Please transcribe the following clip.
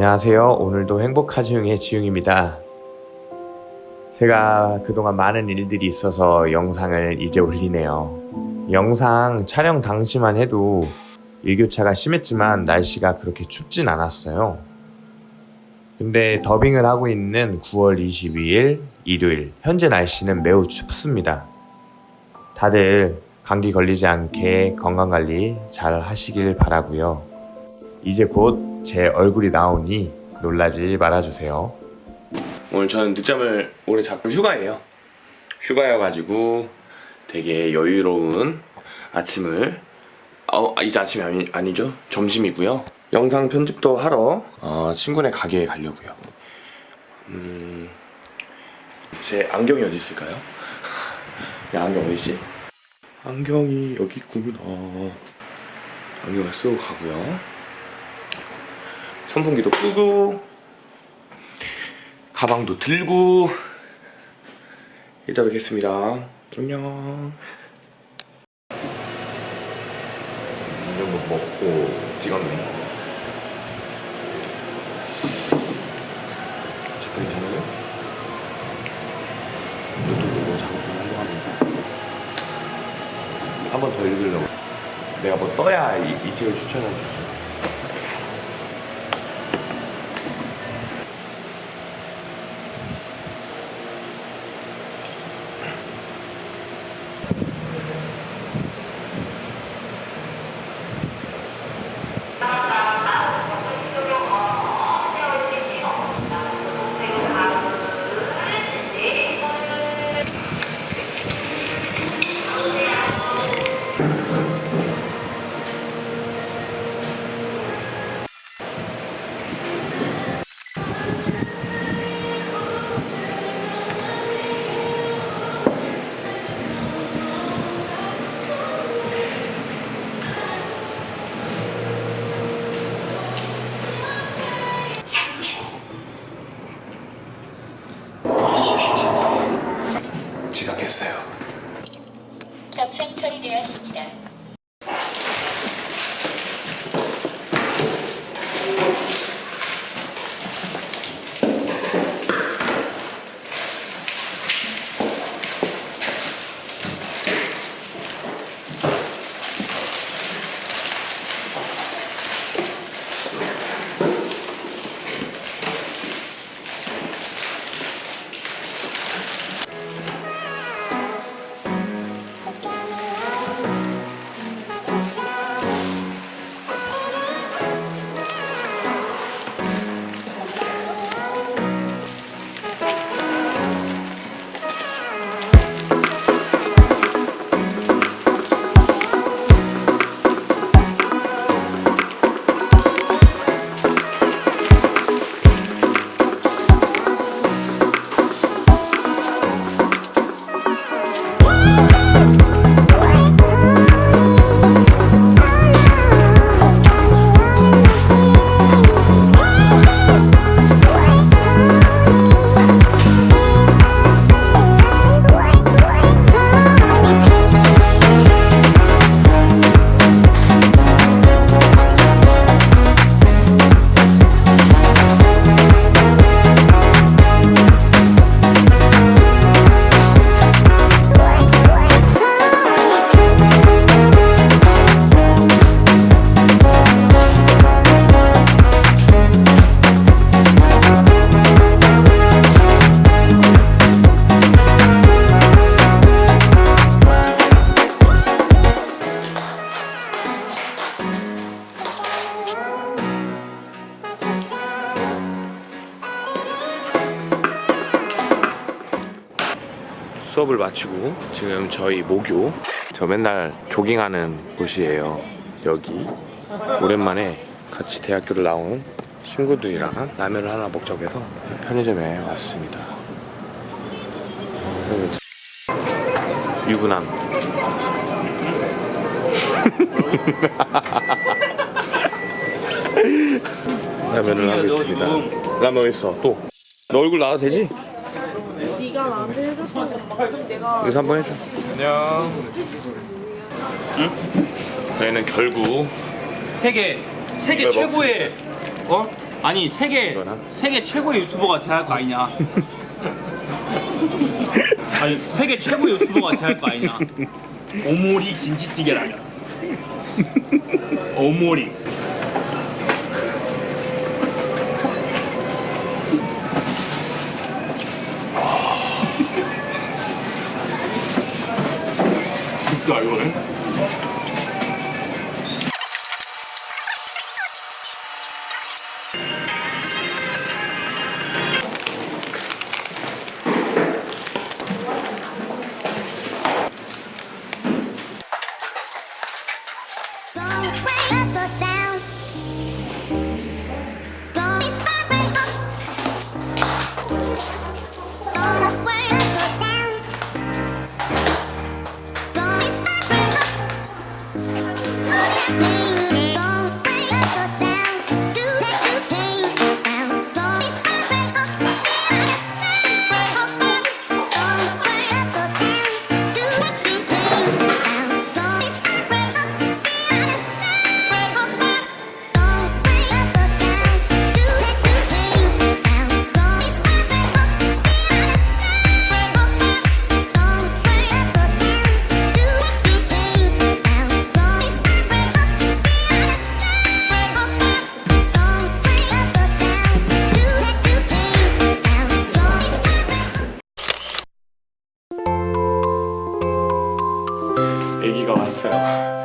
안녕하세요. 오늘도 행복하지용의 지용입니다. 제가 그동안 많은 일들이 있어서 영상을 이제 올리네요. 영상 촬영 당시만 해도 일교차가 심했지만 날씨가 그렇게 춥진 않았어요. 근데 더빙을 하고 있는 9월 22일 일요일 현재 날씨는 매우 춥습니다. 다들 감기 걸리지 않게 건강관리 잘 하시길 바라고요. 이제 곧 제 얼굴이 나오니 놀라지 말아주세요. 오늘 저는 늦잠을 오래 잡고 휴가예요. 휴가여가지고 되게 여유로운 아침을 어, 이제 아침이 아니, 아니죠? 점심이고요. 영상 편집도 하러 어, 친구네 가게에 가려고요. 음, 제 안경이 어디 있을까요? 야 안경 어디 있지? 안경이 여기 있구나. 안경을 쓰고 가고요. 선풍기도 끄고 가방도 들고 이따 뵙겠습니다. 안녕. 이 정도 먹고 찍었네. 저 괜찮아요? 유튜브로 자주 활동합니다. 한 번 더 읽으려고. 내가 뭐 떠야 이, 이 책을 추천해 주죠. 수업을 마치고 지금 저희 모교. 저 맨날 조깅하는 곳이에요. 여기. 오랜만에 같이 대학교를 나온 친구들이랑 라면을 하나 먹자고 해서 편의점에 왔습니다. 유부남. 라면을 하고 있습니다. 라면 있어. 또? 너 얼굴 나와도 되지? 네가 내가 여기서 한번 해줘 안녕 응? 저희는 결국 세계 세계 최고의 어 아니 세계 이거나? 세계 최고의 유튜버가 돼야 할 거 아니냐? 아니 세계 최고의 유튜버가 돼야 할 거 아니냐? 오모리 김치찌개라면 오모리 진짜 이거는? 왔어요.